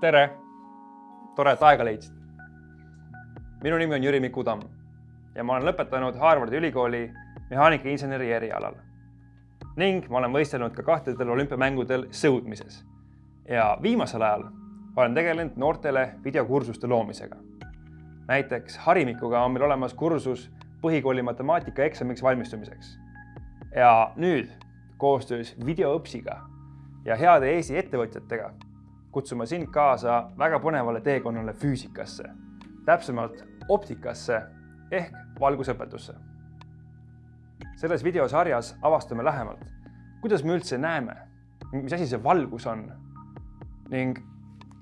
tere! tore, et aega leidsid. minu nimi on Jüri Miku Tamm ja ma olen lõpetanud Harvardi ülikooli mehaanikainseneri erialal. ning ma olen võistelnud ka kahtedel olümpiamängudel sõudmises. ja viimasel ajal olen tegelenud noortele videokursuste loomisega. näiteks Harimikuga on meil olemas kursus põhikooli matemaatikaeksamiks valmistumiseks. ja nüüd koostöös Videoõpsiga ja heade Eesti ettevõtjatega kutsume sind kaasa väga põnevale teekonnale füüsikasse, täpsemalt optikasse ehk valgusõpetusse. selles videosarjas avastame lähemalt, kuidas me üldse näeme, mis asi see valgus on ning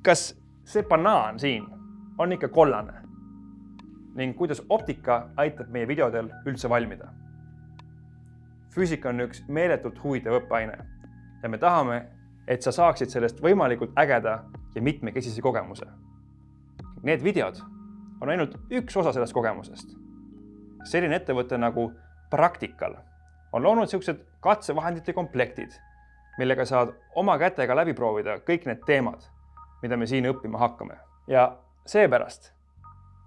kas see banaan siin on ikka kollane ning kuidas optika aitab meie videodel üldse valmida. füüsika on üks meeletult huvitav õppeaine ja me tahame, et sa saaksid sellest võimalikult ägeda ja mitmekesise kogemuse. Need videod on ainult üks osa sellest kogemusest. selline ettevõte nagu Practical on loonud niisugused katsevahendite komplektid, millega saad oma kätega läbi proovida kõik need teemad, mida me siin õppima hakkame. ja seepärast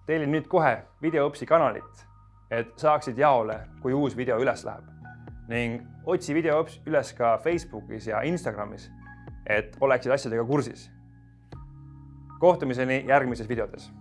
tellin nüüd kohe Videoõpsi kanalit, et saaksid jaole, kui uus video üles läheb ning otsi Videoõps üles ka Facebookis ja Instagramis et oleksid asjadega kursis. kohtumiseni järgmises videotes